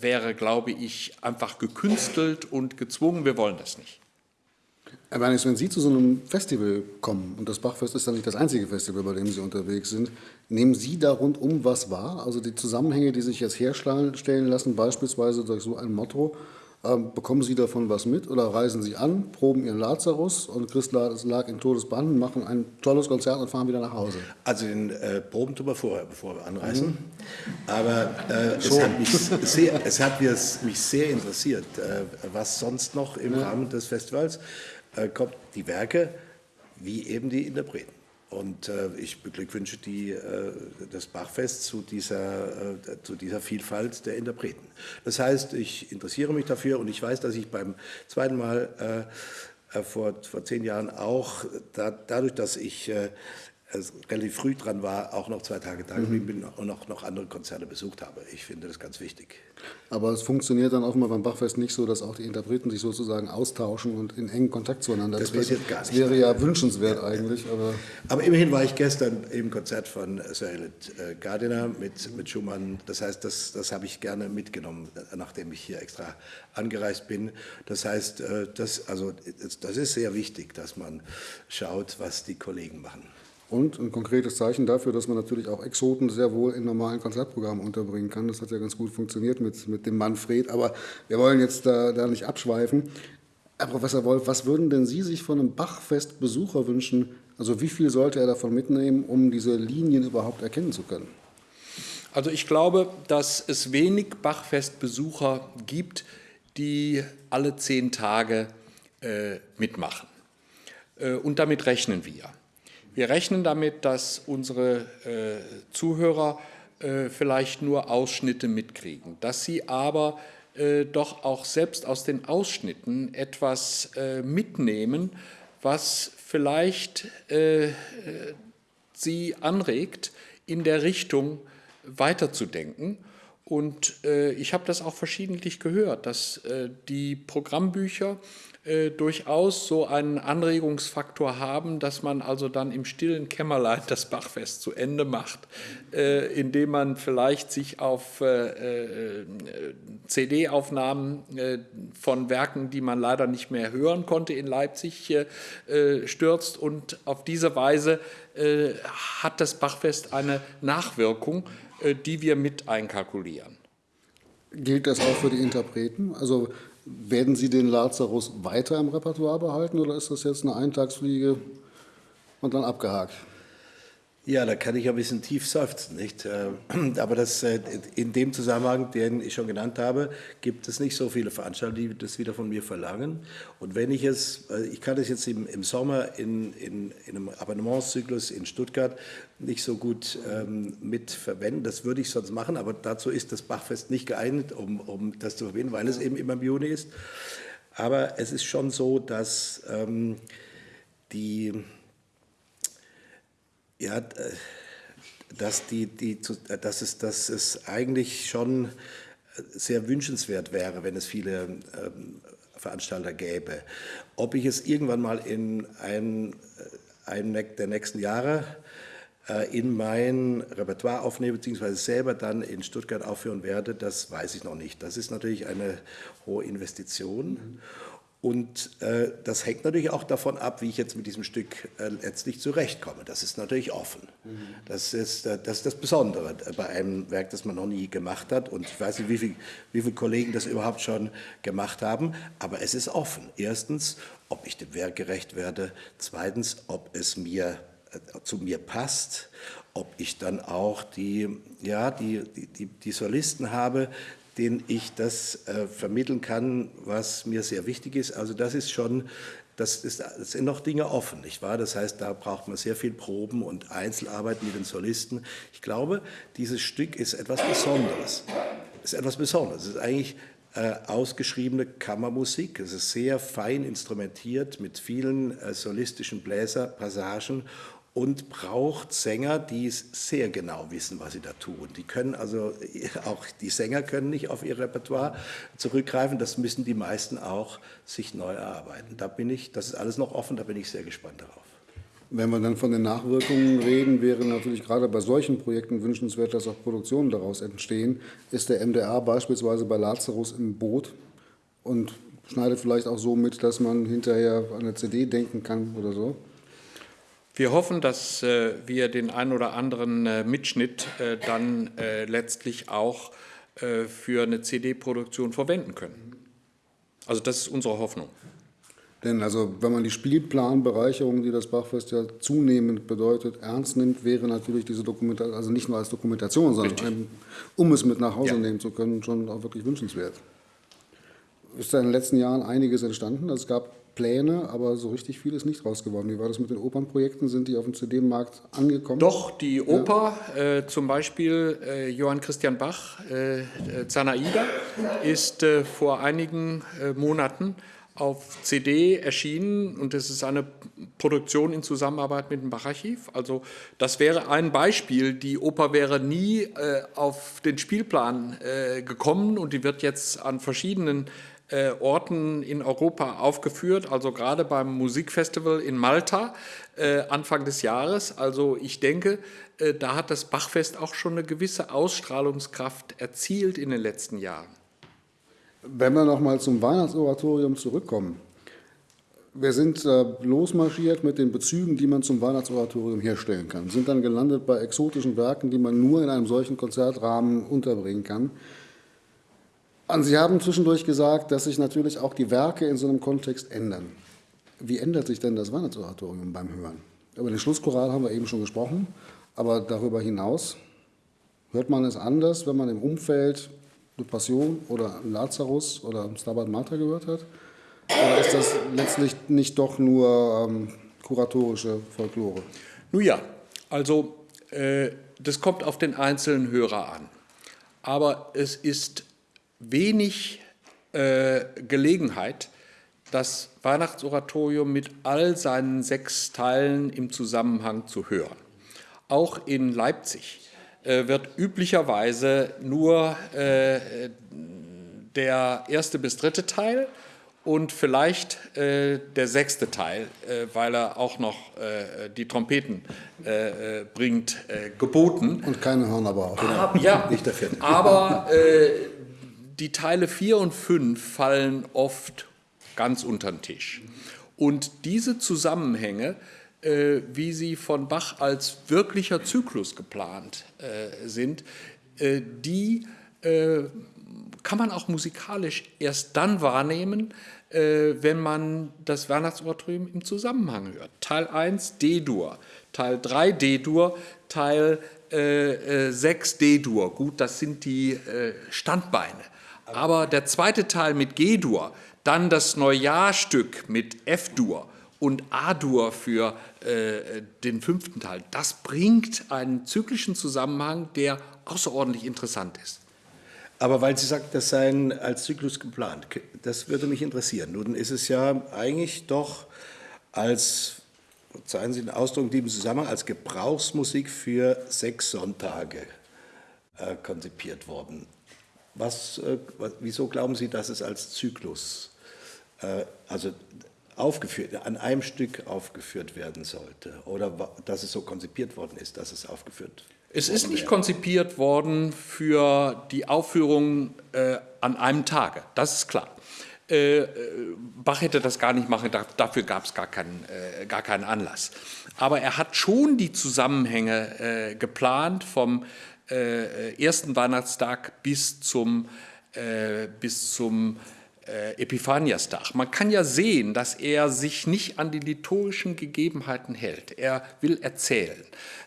wäre, glaube ich, einfach gekünstelt und gezwungen. Wir wollen das nicht. Herr Bernis, wenn Sie zu so einem Festival kommen, und das Bachfest ist dann nicht das einzige Festival, bei dem Sie unterwegs sind, nehmen Sie da rundum was wahr? Also die Zusammenhänge, die sich jetzt herstellen lassen, beispielsweise durch so ein Motto, bekommen Sie davon was mit oder reisen Sie an, proben Ihren Lazarus und Christ lag in Todesbanden, machen ein tolles Konzert und fahren wieder nach Hause? Also den äh, Proben tun wir vorher, bevor wir anreisen. Mhm. Aber äh, es, hat mich sehr, es hat mich sehr interessiert, äh, was sonst noch im ja. Rahmen des Festivals äh, kommt die Werke wie eben die Interpreten. Und äh, ich beglückwünsche die, äh, das Bachfest zu dieser, äh, zu dieser Vielfalt der Interpreten. Das heißt, ich interessiere mich dafür und ich weiß, dass ich beim zweiten Mal äh, äh, vor, vor zehn Jahren auch, da, dadurch, dass ich relativ früh dran war, auch noch zwei Tage da geblieben bin und noch, noch andere Konzerte besucht habe. Ich finde das ganz wichtig. Aber es funktioniert dann offenbar beim Bachfest nicht so, dass auch die Interpreten sich sozusagen austauschen und in engen Kontakt zueinander das treten. Passiert gar nicht. Das wäre ja wünschenswert ja, eigentlich. Aber, aber immerhin war ich gestern im Konzert von Sir Elliot äh, Gardiner mit, mit Schumann. Das heißt, das, das habe ich gerne mitgenommen, nachdem ich hier extra angereist bin. Das heißt, äh, das, also, das ist sehr wichtig, dass man schaut, was die Kollegen machen. Und ein konkretes Zeichen dafür, dass man natürlich auch Exoten sehr wohl in normalen Konzertprogrammen unterbringen kann. Das hat ja ganz gut funktioniert mit, mit dem Manfred. Aber wir wollen jetzt da, da nicht abschweifen. Herr Professor Wolf, was würden denn Sie sich von einem Bachfest-Besucher wünschen? Also wie viel sollte er davon mitnehmen, um diese Linien überhaupt erkennen zu können? Also ich glaube, dass es wenig Bachfest-Besucher gibt, die alle zehn Tage äh, mitmachen. Äh, und damit rechnen wir. Wir rechnen damit, dass unsere äh, Zuhörer äh, vielleicht nur Ausschnitte mitkriegen, dass sie aber äh, doch auch selbst aus den Ausschnitten etwas äh, mitnehmen, was vielleicht äh, sie anregt, in der Richtung weiterzudenken. Und äh, ich habe das auch verschiedentlich gehört, dass die Programmbücher äh, durchaus so einen Anregungsfaktor haben, dass man also dann im stillen Kämmerlein das Bachfest zu Ende macht, äh, indem man vielleicht sich auf äh, äh CD-Aufnahmen äh, von Werken, die man leider nicht mehr hören konnte in Leipzig, stürzt und auf diese Weise hat das Bachfest eine Nachwirkung, die wir mit einkalkulieren. Gilt das auch für die Interpreten? Also werden Sie den Lazarus weiter im Repertoire behalten oder ist das jetzt eine Eintagsfliege und dann abgehakt? Ja, da kann ich ein bisschen tief seufzen, nicht? Äh, aber das, äh, in dem Zusammenhang, den ich schon genannt habe, gibt es nicht so viele Veranstalter, die das wieder von mir verlangen. Und wenn ich es, äh, ich kann das jetzt im, Sommer in, in, in, einem Abonnementszyklus in Stuttgart nicht so gut ähm, mit das würde ich sonst machen, aber dazu ist das Bachfest nicht geeignet, um, um das zu verwenden, weil es eben immer im Juni ist. Aber es ist schon so, dass ähm, die ja, äh, dass, die, die, dass, es, dass es eigentlich schon sehr wünschenswert wäre, wenn es viele ähm, Veranstalter gäbe. Ob ich es irgendwann mal in einem ein der nächsten Jahre äh, in mein Repertoire aufnehme, beziehungsweise selber dann in Stuttgart aufführen werde, das weiß ich noch nicht. Das ist natürlich eine hohe Investition. Mhm. Und äh, das hängt natürlich auch davon ab, wie ich jetzt mit diesem Stück äh, letztlich zurechtkomme. Das ist natürlich offen. Mhm. Das, ist, äh, das ist das Besondere bei einem Werk, das man noch nie gemacht hat. Und ich weiß nicht, wie, viel, wie viele Kollegen das überhaupt schon gemacht haben. Aber es ist offen. Erstens, ob ich dem Werk gerecht werde. Zweitens, ob es mir äh, zu mir passt, ob ich dann auch die, ja, die, die, die Solisten habe, den ich das äh, vermitteln kann, was mir sehr wichtig ist. Also das ist schon, das, ist, das sind noch Dinge offen, nicht wahr? Das heißt, da braucht man sehr viel Proben und Einzelarbeit mit den Solisten. Ich glaube, dieses Stück ist etwas Besonderes. Es ist etwas Besonderes. Es ist eigentlich äh, ausgeschriebene Kammermusik. Es ist sehr fein instrumentiert mit vielen äh, solistischen Bläserpassagen und braucht Sänger, die sehr genau wissen, was sie da tun. Die können also, auch die Sänger können nicht auf ihr Repertoire zurückgreifen, das müssen die meisten auch sich neu erarbeiten. Da bin ich, das ist alles noch offen, da bin ich sehr gespannt darauf. Wenn wir dann von den Nachwirkungen reden, wäre natürlich gerade bei solchen Projekten wünschenswert, dass auch Produktionen daraus entstehen. Ist der MDR beispielsweise bei Lazarus im Boot und schneidet vielleicht auch so mit, dass man hinterher an eine CD denken kann oder so? Wir hoffen, dass äh, wir den ein oder anderen äh, Mitschnitt äh, dann letztlich auch für eine CD-Produktion verwenden können. Also das ist unsere Hoffnung. Denn also wenn man die Spielplanbereicherung, die das Bachfest ja zunehmend bedeutet, ernst nimmt, wäre natürlich diese Dokumentation, also nicht nur als Dokumentation, sondern ein, um es mit nach Hause ja. nehmen zu können, schon auch wirklich wünschenswert. Ist da in den letzten Jahren einiges entstanden? Also es gab Pläne, aber so richtig viel ist nicht raus geworden. Wie war das mit den Opernprojekten? Sind die auf dem CD-Markt angekommen? Doch, die Oper, ja. äh, zum Beispiel äh, Johann Christian Bach, äh, äh Zanaida, ist äh, vor einigen äh, Monaten auf CD erschienen und es ist eine Produktion in Zusammenarbeit mit dem Bacharchiv. Also das wäre ein Beispiel. Die Oper wäre nie auf den Spielplan gekommen und die wird jetzt an verschiedenen äh, Orten in Europa aufgeführt, also gerade beim Musikfestival in Malta äh, Anfang des Jahres. Also ich denke, äh, da hat das Bachfest auch schon eine gewisse Ausstrahlungskraft erzielt in den letzten Jahren. Wenn wir noch mal zum Weihnachtsoratorium zurückkommen. Wir sind äh, losmarschiert mit den Bezügen, die man zum Weihnachtsoratorium herstellen kann. Sind dann gelandet bei exotischen Werken, die man nur in einem solchen Konzertrahmen unterbringen kann. Und Sie haben zwischendurch gesagt, dass sich natürlich auch die Werke in so einem Kontext ändern. Wie ändert sich denn das Weihnachtsoratorium beim Hören? Über den Schlusschoral haben wir eben schon gesprochen, aber darüber hinaus hört man es anders, wenn man im Umfeld eine Passion oder Lazarus oder Stabat Mater gehört hat? Oder ist das letztlich nicht doch nur ähm, kuratorische Folklore? Nun ja, also äh, das kommt auf den einzelnen Hörer an. Aber es ist wenig äh, Gelegenheit, das Weihnachtsoratorium mit all seinen sechs Teilen im Zusammenhang zu hören. Auch in Leipzig äh, wird üblicherweise nur äh, der erste bis dritte Teil und vielleicht äh, der sechste Teil, äh, weil er auch noch äh, die Trompeten äh, bringt, geboten. Und keine Hörner Genau. Ja, nicht der vierte. aber die Teile 4 und 5 fallen oft ganz unter den Tisch. Und diese Zusammenhänge, wie sie von Bach als wirklicher Zyklus geplant sind, die kann man auch musikalisch erst dann wahrnehmen, äh, wenn man das Weihnachtsoratorium im Zusammenhang hört. Teil 1 D-Dur, Teil 3 D-Dur, Teil äh, 6 äh, D-Dur. Gut, das sind die äh, Standbeine. Aber der zweite Teil mit G-Dur, dann das Neujahrstück mit F-Dur und A-Dur für äh, den fünften Teil, das bringt einen zyklischen Zusammenhang, der außerordentlich interessant ist. Aber weil Sie sagt, das sei als Zyklus geplant, das würde mich interessieren. Nun ist es ja eigentlich doch als, zeigen Sie den Ausdruck in diesem Zusammenhang, als Gebrauchsmusik für sechs Sonntage äh, konzipiert worden. Was, äh, wieso glauben Sie, dass es als Zyklus, äh, also aufgeführt, an einem Stück aufgeführt werden sollte? Oder dass es so konzipiert worden ist, dass es aufgeführt? Es ist nicht konzipiert worden für die Aufführung äh, an einem Tage, das ist klar. Äh, äh Bach hätte das gar nicht machen, dafür gab es gar keinen, äh, gar keinen Anlass. Aber er hat schon die Zusammenhänge geplant vom ersten Weihnachtstag bis zum, bis zum Epiphaniastag. Man kann ja sehen, dass er sich nicht an die liturgischen Gegebenheiten hält. Er will erzählen.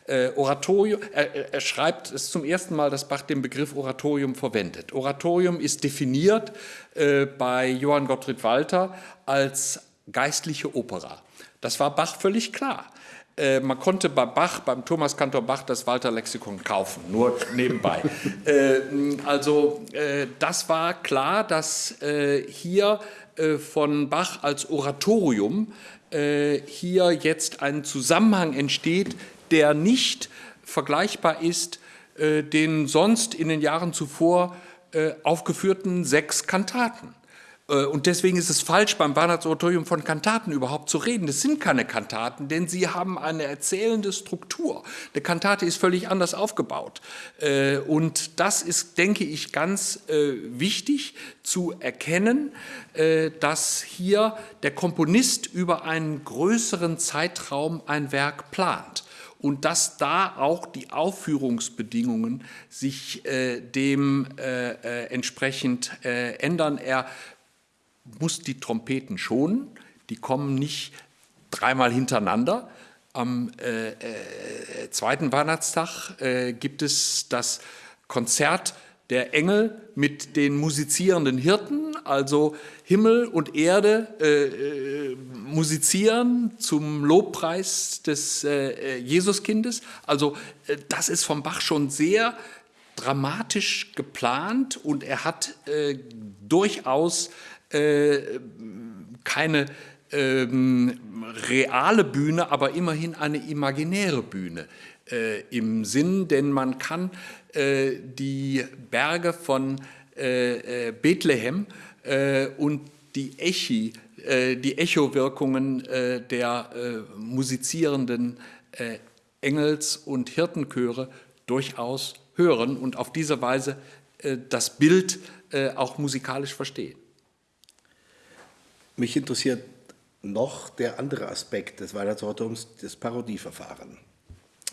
Äh, Oratorium, er, er, schreibt es zum ersten Mal, dass Bach den Begriff Oratorium verwendet. Oratorium ist definiert äh, bei Johann Gottfried Walter als geistliche Opera. Das war Bach völlig klar. Äh, man konnte bei Bach, beim Thomas Kantor Bach, das Walter Lexikon kaufen, nur nebenbei. äh, also äh, das war klar, dass äh, hier äh, von Bach als Oratorium hier jetzt ein Zusammenhang entsteht, der nicht vergleichbar ist den sonst in den Jahren zuvor aufgeführten sechs Kantaten. Äh, und deswegen ist es falsch, beim Weihnachtsoratorium von Kantaten überhaupt zu reden. Das sind keine Kantaten, denn sie haben eine erzählende Struktur. Eine Kantate ist völlig anders aufgebaut. Äh, und das ist, denke ich, ganz äh, wichtig zu erkennen, dass hier der Komponist über einen größeren Zeitraum ein Werk plant und dass da auch die Aufführungsbedingungen sich äh, dem äh, entsprechend äh, ändern. Er muss die Trompeten schonen, die kommen nicht dreimal hintereinander. Am äh, äh, zweiten Weihnachtstag gibt es das Konzert der Engel mit den musizierenden Hirten, also Himmel und Erde äh, äh, musizieren zum Lobpreis des äh, Jesuskindes. Also äh, das ist vom Bach schon sehr dramatisch geplant und er hat äh, durchaus äh, keine ähm, reale Bühne, aber immerhin eine imaginäre Bühne im Sinn, denn man kann äh, die Berge von äh, äh, Bethlehem und die Echi, die Echowirkungen der musizierenden Engels- und Hirtenchöre durchaus hören und auf diese Weise das Bild auch musikalisch verstehen. Mich interessiert noch der andere Aspekt des Weihnachtsortums, das Parodieverfahren.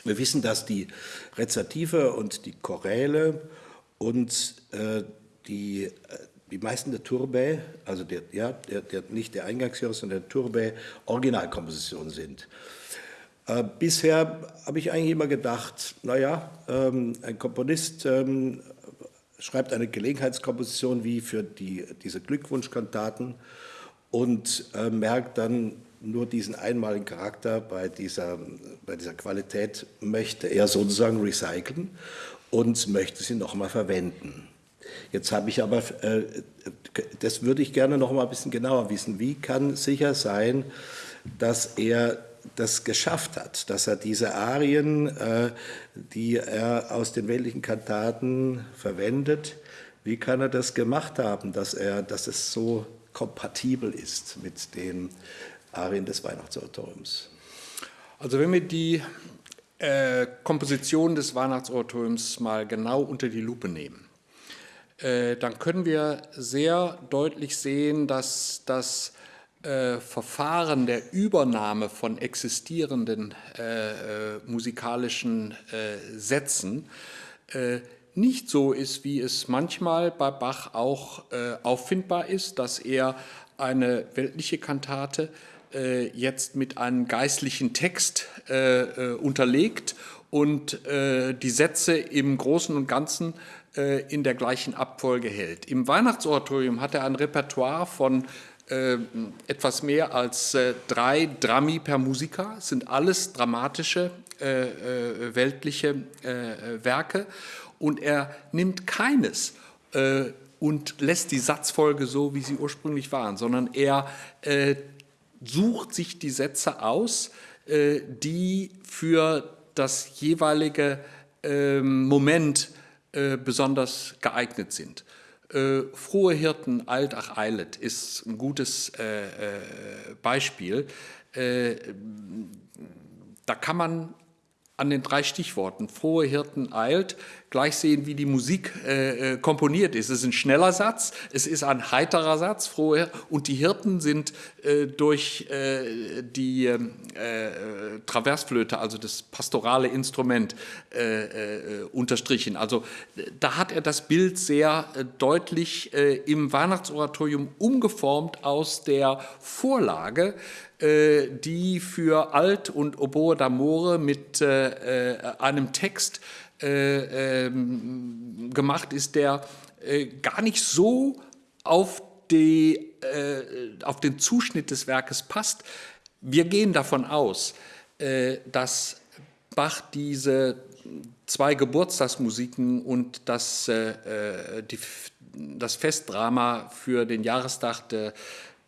Wir wissen, dass die Rezative und die Choräle und äh, die, äh, die meisten der Turbä, also der, ja, der, der, nicht der Eingangsjahres, sondern der Turbä, Originalkompositionen sind. Äh, bisher habe ich eigentlich immer gedacht, naja, ähm, ein Komponist ähm, schreibt eine Gelegenheitskomposition wie für die, diese Glückwunschkantaten und äh, merkt dann, nur diesen einmaligen Charakter bei dieser, bei dieser Qualität möchte er sozusagen recyceln und möchte sie nochmal verwenden. Jetzt habe ich aber, äh, das würde ich gerne noch mal ein bisschen genauer wissen. Wie kann sicher sein, dass er das geschafft hat, dass er diese Arien, äh, die er aus den weltlichen Kantaten verwendet, wie kann er das gemacht haben, dass, er, dass es so kompatibel ist mit den Arien des Weihnachtsoratoriums? Also wenn wir die äh, Komposition des Weihnachtsoratoriums mal genau unter die Lupe nehmen, äh, dann können wir sehr deutlich sehen, dass das äh, Verfahren der Übernahme von existierenden äh, äh, musikalischen äh, Sätzen nicht so ist, wie es manchmal bei Bach auch äh, auffindbar ist, dass er eine weltliche Kantate jetzt mit einem geistlichen Text unterlegt und die Sätze im Großen und Ganzen in der gleichen Abfolge hält. Im Weihnachtsoratorium hat er ein Repertoire von äh, etwas mehr als äh, drei Drammi per Musica, sind alles dramatische, äh, äh weltliche äh, Werke und er nimmt keines und lässt die Satzfolge so, wie sie ursprünglich waren, sondern er sucht sich die Sätze aus, die für das jeweilige ähm, Moment besonders geeignet sind. Äh, frohe Hirten, alt ach eilet, ist ein gutes äh, äh Beispiel. Äh, da kann man an den drei Stichworten frohe Hirten eilt gleich sehen, wie die Musik äh, äh, komponiert ist. Es ist ein schneller Satz, es ist ein heiterer Satz, frohe und die Hirten sind äh, durch äh, die ähm, äh, Traversflöte, also das pastorale Instrument, äh, unterstrichen. Also da hat er das Bild sehr deutlich im Weihnachtsoratorium umgeformt aus der Vorlage, die für Alt und Oboe d'Amore mit einem Text äh, ähm, gemacht ist, der äh, gar nicht so auf, die, äh, auf den Zuschnitt des Werkes passt. Wir gehen davon aus, äh, dass Bach diese zwei Geburtstagsmusiken und das, äh, die, das Festdrama für den Jahrestag der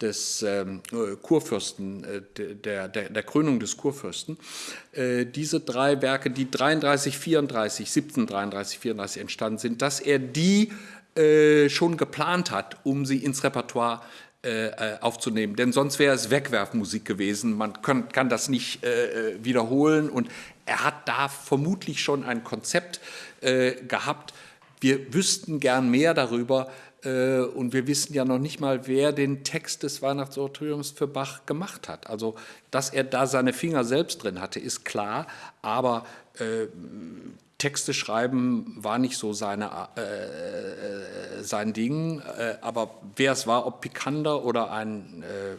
des ähm, äh, Kurfürsten, äh, der, der, der, Krönung des Kurfürsten. Äh, diese drei Werke, die 33, 34, 1733, 34 entstanden sind, dass er die äh, schon geplant hat, um sie ins Repertoire äh, äh, aufzunehmen. Denn sonst wäre es Wegwerfmusik gewesen. Man kann, kann das nicht wiederholen. Und er hat da vermutlich schon ein Konzept gehabt. Wir wüssten gern mehr darüber, äh, und wir wissen ja noch nicht mal, wer den Text des Weihnachtsoratoriums für Bach gemacht hat. Also, dass er da seine Finger selbst drin hatte, ist klar, aber äh, Texte schreiben war nicht so seine, äh, äh sein Ding. Äh, aber wer es war, ob Pikander oder ein äh,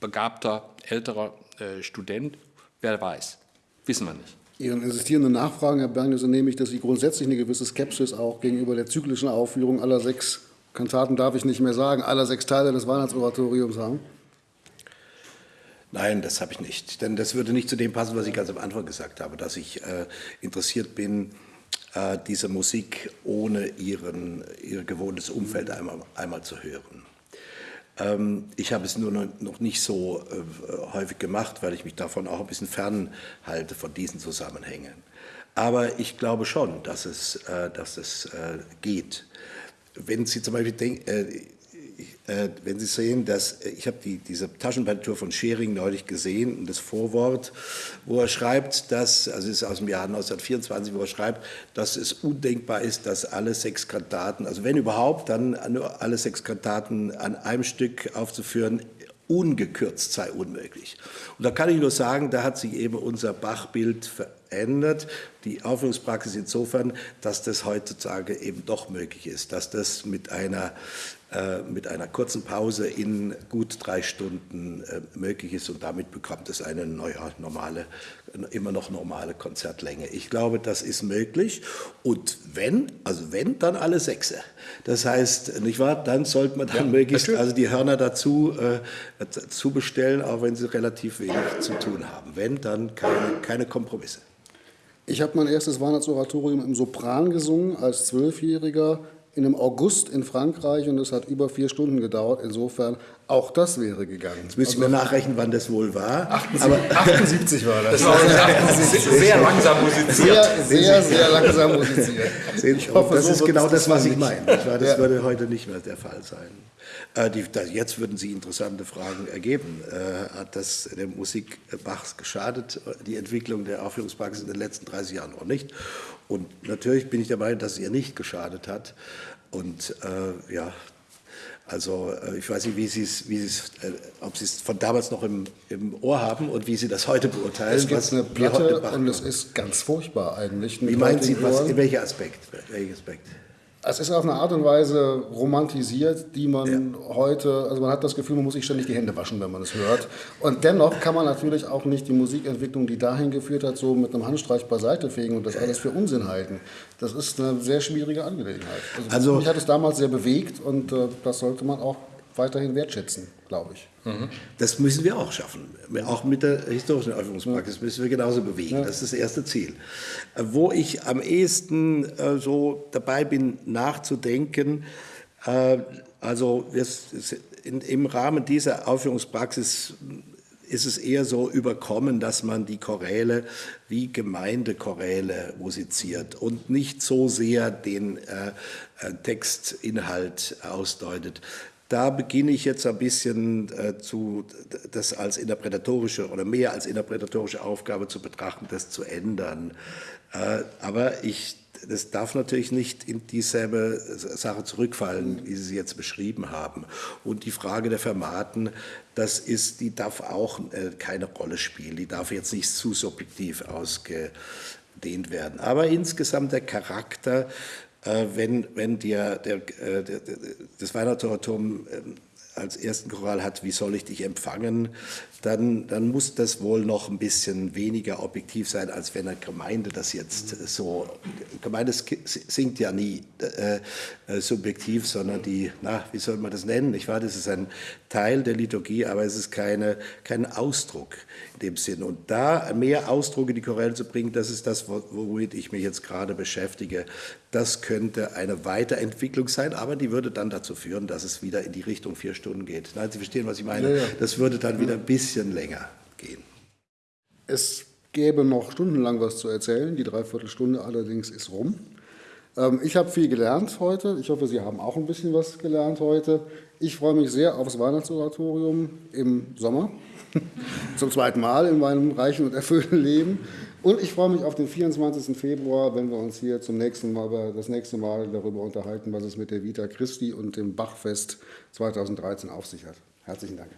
begabter älterer Student, wer weiß, wissen wir nicht. Ihren insistierenden Nachfragen, Herr Bergner, so nehme ich, dass Sie grundsätzlich eine gewisse Skepsis auch gegenüber der zyklischen Aufführung aller sechs Kantaten darf ich nicht mehr sagen, aller sechs Teile des Weihnachtsoratoriums haben? Nein, das habe ich nicht. Denn das würde nicht zu dem passen, was ich ganz am Anfang gesagt habe, dass ich äh, interessiert bin, äh, diese Musik ohne ihren, ihr gewohntes Umfeld einmal, einmal zu hören. Ähm, ich habe es nur noch nicht so äh, häufig gemacht, weil ich mich davon auch ein bisschen fernhalte von diesen Zusammenhängen. Aber ich glaube schon, dass es, äh, dass es äh, geht wenn Sie zum Beispiel denken, äh, äh, wenn Sie sehen, dass äh, ich habe die, diese Taschenpartitur von Schering neulich gesehen und das Vorwort, wo er schreibt, dass, also ist aus dem Jahr 1924, wo er schreibt, dass es undenkbar ist, dass alle sechs Kantaten, also wenn überhaupt, dann nur alle sechs Kantaten an einem Stück aufzuführen, ungekürzt sei unmöglich. Und da kann ich nur sagen, da hat sich eben unser Bachbild verändert. Die Aufführungspraxis insofern, dass das heutzutage eben doch möglich ist, dass das mit einer äh, mit einer kurzen Pause in gut drei Stunden äh, möglich ist und damit bekommt es eine neue, normale, immer noch normale Konzertlänge. Ich glaube, das ist möglich und wenn, also wenn, dann alle Sechse. Das heißt, nicht wahr, dann sollte man dann ja, möglichst also die Hörner dazu äh, zu bestellen, auch wenn sie relativ wenig zu tun haben. Wenn, dann keine, keine Kompromisse. Ich habe mein erstes Weihnachtsoratorium im Sopran gesungen als Zwölfjähriger in einem August in Frankreich und es hat über vier Stunden gedauert. Insofern Auch das wäre gegangen. Jetzt müssen wir nachrechnen, wann das wohl war. 78, aber 78 war das. Das war sehr langsam musiziert. Sehr, sehr, sehr langsam musiziert. Ich hoffe, das so ist genau das, was ich meine. Das ja. würde heute nicht mehr der Fall sein. Äh, die, da, jetzt würden Sie interessante Fragen ergeben. Äh, hat das der Musik Bachs geschadet, die Entwicklung der Aufführungspraxis in den letzten 30 Jahren noch nicht? Und natürlich bin ich der Meinung, dass es ihr nicht geschadet hat. Und äh, ja, also äh, ich weiß nicht, wie Sie es, wie Sie äh, ob Sie es von damals noch im, im Ohr haben und wie Sie das heute beurteilen. Es gibt eine Platte und es ist ganz furchtbar eigentlich. Wie meinen Sie, was, in welcher Aspekt? Welcher Aspekt? Es ist auf eine Art und Weise romantisiert, die man ja. heute, also man hat das Gefühl, man muss sich ständig die Hände waschen, wenn man es hört. Und dennoch kann man natürlich auch nicht die Musikentwicklung, die dahin geführt hat, so mit einem Handstreich beiseite fegen und das alles für Unsinn halten. Das ist eine sehr schwierige Angelegenheit. Also, also mich hat es damals sehr bewegt und äh, das sollte man auch weiterhin wertschätzen, glaube ich. Das müssen wir auch schaffen. Auch mit der historischen Aufführungspraxis müssen wir genauso bewegen. Ja. Das ist das erste Ziel. Wo ich am ehesten äh, so dabei bin, nachzudenken, äh, also in, im Rahmen dieser Aufführungspraxis ist es eher so überkommen, dass man die Choräle wie Gemeindechoräle musiziert und nicht so sehr den äh, äh Textinhalt ausdeutet. Da beginne ich jetzt ein bisschen äh, zu, das als interpretatorische oder mehr als interpretatorische Aufgabe zu betrachten, das zu ändern. Äh, aber ich, das darf natürlich nicht in dieselbe Sache zurückfallen, wie Sie sie jetzt beschrieben haben. Und die Frage der Fermaten, das ist, die darf auch äh, keine Rolle spielen. Die darf jetzt nicht zu subjektiv ausgedehnt werden. Aber insgesamt der Charakter wenn, wenn der, der, äh, der, das Weihnachtsoratorium ähm, als ersten Choral hat, wie soll ich dich empfangen, dann, dann muss das wohl noch ein bisschen weniger objektiv sein, als wenn eine Gemeinde das jetzt so, Gemeinde singt ja nie äh, äh, subjektiv, sondern die, na, wie soll man das nennen? Ich weiß, das ist ein Teil der Liturgie, aber es ist keine, kein Ausdruck in dem Sinn. Und da mehr Ausdruck in die Choräle zu bringen, das ist das, womit ich mich jetzt gerade beschäftige. Das könnte eine Weiterentwicklung sein, aber die würde dann dazu führen, dass es wieder in die Richtung vier Stunden geht. Nein, Sie verstehen, was ich meine? Das würde dann wieder ein bisschen länger gehen. Es gäbe noch stundenlang was zu erzählen. Die Dreiviertelstunde allerdings ist rum. Ähm, ich habe viel gelernt heute. Ich hoffe, Sie haben auch ein bisschen was gelernt heute. Ich freue mich sehr aufs Weihnachtsoratorium im Sommer. Zum zweiten Mal in meinem reichen und erfüllten Leben. Und ich freue mich auf den 24. Februar, wenn wir uns hier zum nächsten Mal, das nächste Mal darüber unterhalten, was es mit der Vita Christi und dem Bachfest 2013 auf sich hat. Herzlichen Dank.